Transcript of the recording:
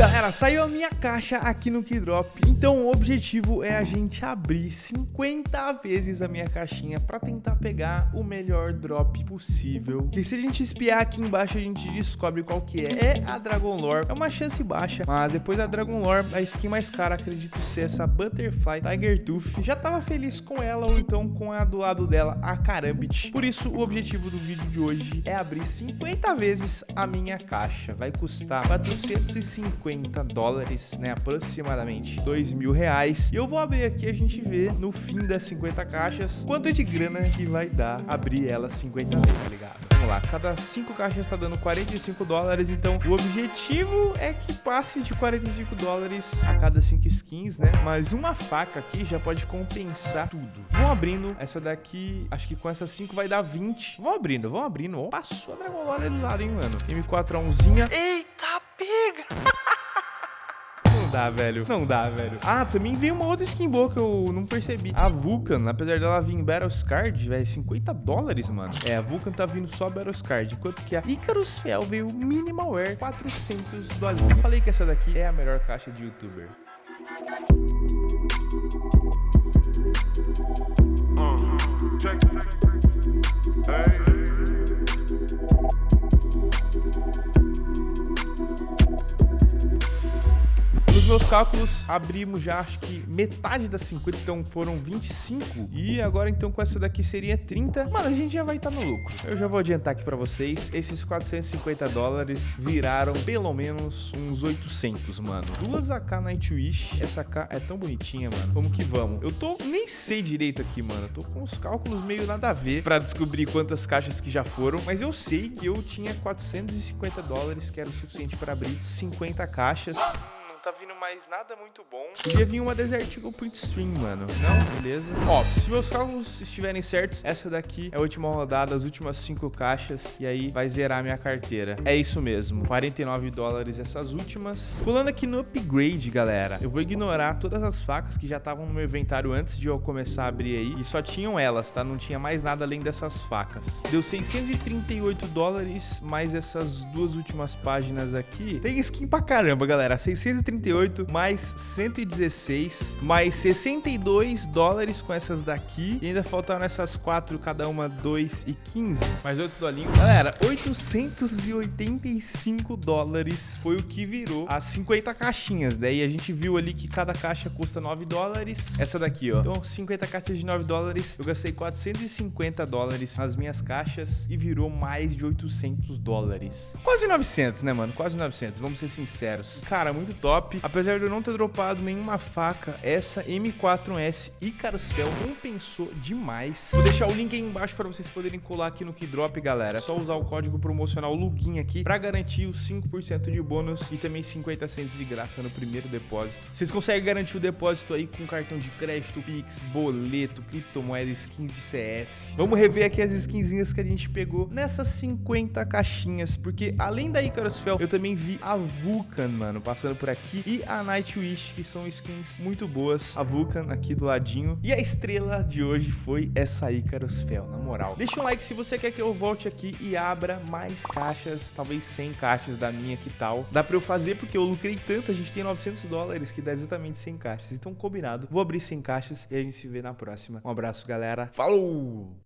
Galera, saiu a minha caixa aqui no Keydrop, então o objetivo é a gente abrir 50 vezes a minha caixinha pra tentar pegar o melhor drop possível. E se a gente espiar aqui embaixo, a gente descobre qual que é. É a Dragon Lore, é uma chance baixa, mas depois da Dragon Lore, a skin mais cara, acredito ser essa Butterfly Tiger Tooth. Já tava feliz com ela, ou então com a do lado dela, a Karambit. Por isso, o objetivo do vídeo de hoje é abrir 50 vezes a minha caixa. Vai custar 450 50 dólares, né? Aproximadamente 2 mil reais. E eu vou abrir aqui a gente vê no fim das 50 caixas quanto de grana que vai dar abrir elas 50 vezes, tá ligado? Vamos lá, cada 5 caixas tá dando 45 dólares, então o objetivo é que passe de 45 dólares a cada 5 skins, né? Mas uma faca aqui já pode compensar tudo. Vão abrindo, essa daqui, acho que com essas 5 vai dar 20. Vão abrindo, vão abrindo. Passou a Dragon Lore do lado, hein, mano? M4A1zinha. Eita, pega! Não dá, velho. Não dá, velho. Ah, também veio uma outra skin boa que eu não percebi. A Vulcan, apesar dela vir em Battles Card, velho, 50 dólares, mano. É, a Vulcan tá vindo só Battles Card. Enquanto que a Icarus Fel veio Minimal Wear, 400 dólares. Falei que essa daqui é a melhor caixa de youtuber. Uh, check. Hey. Meus cálculos, abrimos já acho que metade das 50, então foram 25. E agora então com essa daqui seria 30. Mano, a gente já vai estar tá no lucro. Eu já vou adiantar aqui pra vocês. Esses 450 dólares viraram pelo menos uns 800, mano. Duas AK Nightwish. Essa AK é tão bonitinha, mano. Vamos que vamos. Eu tô... Nem sei direito aqui, mano. Eu tô com os cálculos meio nada a ver pra descobrir quantas caixas que já foram. Mas eu sei que eu tinha 450 dólares, que era o suficiente pra abrir 50 caixas tá vindo mais nada muito bom. Podia vir uma Desert Eagle Print Stream, mano. Não? Beleza. Ó, se meus cálculos estiverem certos, essa daqui é a última rodada, as últimas cinco caixas, e aí vai zerar minha carteira. É isso mesmo, 49 dólares essas últimas. Pulando aqui no upgrade, galera, eu vou ignorar todas as facas que já estavam no meu inventário antes de eu começar a abrir aí, e só tinham elas, tá? Não tinha mais nada além dessas facas. Deu 638 dólares, mais essas duas últimas páginas aqui. Tem skin pra caramba, galera. 638 138 mais 116 mais 62 dólares com essas daqui. E ainda faltaram essas quatro, cada uma 2 e 15. Mais 8 dolinhos. Galera, 885 dólares foi o que virou as 50 caixinhas. Daí a gente viu ali que cada caixa custa 9 dólares. Essa daqui, ó. Então, 50 caixas de 9 dólares. Eu gastei 450 dólares nas minhas caixas e virou mais de 800 dólares. Quase 900, né, mano? Quase 900, vamos ser sinceros. Cara, muito top top. Apesar de eu não ter dropado nenhuma faca, essa M4S Icarus Fel compensou demais. Vou deixar o link aí embaixo para vocês poderem colar aqui no Keydrop, galera. É só usar o código promocional LUGIN aqui para garantir os 5% de bônus e também 50 centos de graça no primeiro depósito. Vocês conseguem garantir o depósito aí com cartão de crédito, Pix, boleto, criptomoeda, skins de CS. Vamos rever aqui as skinzinhas que a gente pegou nessas 50 caixinhas, porque além da Icarus Fel, eu também vi a Vulcan, mano, passando por aqui aqui e a Nightwish, que são skins muito boas. A Vulcan aqui do ladinho. E a estrela de hoje foi essa Icarus Fel, na moral. Deixa um like se você quer que eu volte aqui e abra mais caixas, talvez 100 caixas da minha, que tal? Dá pra eu fazer porque eu lucrei tanto, a gente tem 900 dólares, que dá exatamente 100 caixas. Então, combinado. Vou abrir 100 caixas e a gente se vê na próxima. Um abraço, galera. Falou!